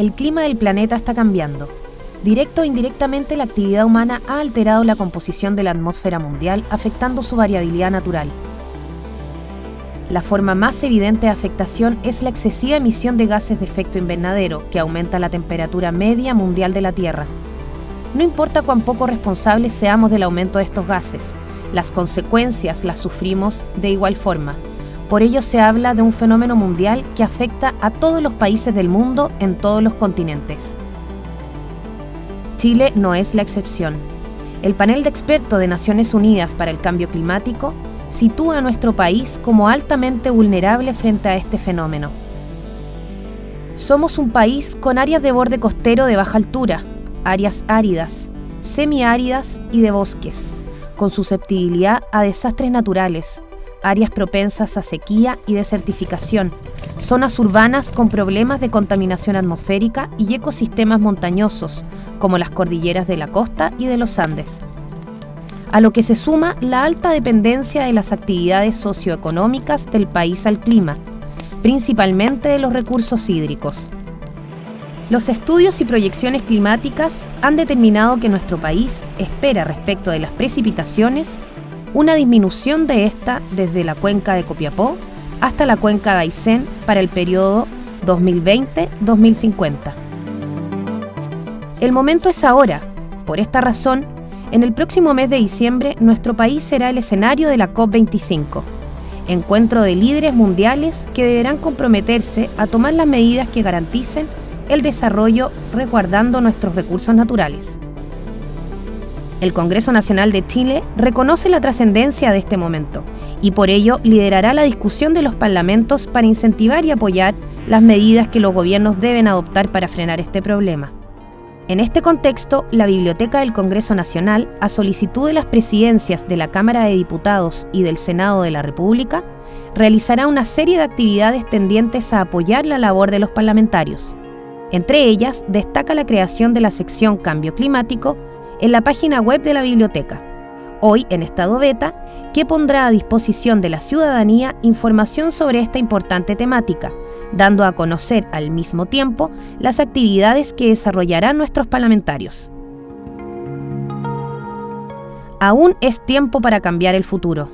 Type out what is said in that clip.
el clima del planeta está cambiando. Directo o indirectamente la actividad humana ha alterado la composición de la atmósfera mundial, afectando su variabilidad natural. La forma más evidente de afectación es la excesiva emisión de gases de efecto invernadero, que aumenta la temperatura media mundial de la Tierra. No importa cuán poco responsables seamos del aumento de estos gases, las consecuencias las sufrimos de igual forma. Por ello se habla de un fenómeno mundial que afecta a todos los países del mundo en todos los continentes. Chile no es la excepción. El panel de expertos de Naciones Unidas para el Cambio Climático sitúa a nuestro país como altamente vulnerable frente a este fenómeno. Somos un país con áreas de borde costero de baja altura, áreas áridas, semiáridas y de bosques, con susceptibilidad a desastres naturales, áreas propensas a sequía y desertificación, zonas urbanas con problemas de contaminación atmosférica y ecosistemas montañosos, como las cordilleras de la costa y de los Andes a lo que se suma la alta dependencia de las actividades socioeconómicas del país al clima, principalmente de los recursos hídricos. Los estudios y proyecciones climáticas han determinado que nuestro país espera respecto de las precipitaciones una disminución de esta desde la cuenca de Copiapó hasta la cuenca de Aysén para el periodo 2020-2050. El momento es ahora. Por esta razón, en el próximo mes de diciembre, nuestro país será el escenario de la COP25, encuentro de líderes mundiales que deberán comprometerse a tomar las medidas que garanticen el desarrollo resguardando nuestros recursos naturales. El Congreso Nacional de Chile reconoce la trascendencia de este momento y por ello liderará la discusión de los parlamentos para incentivar y apoyar las medidas que los gobiernos deben adoptar para frenar este problema. En este contexto, la Biblioteca del Congreso Nacional, a solicitud de las presidencias de la Cámara de Diputados y del Senado de la República, realizará una serie de actividades tendientes a apoyar la labor de los parlamentarios. Entre ellas, destaca la creación de la sección Cambio Climático en la página web de la biblioteca, hoy en estado beta, que pondrá a disposición de la ciudadanía información sobre esta importante temática, dando a conocer al mismo tiempo las actividades que desarrollarán nuestros parlamentarios. Aún es tiempo para cambiar el futuro.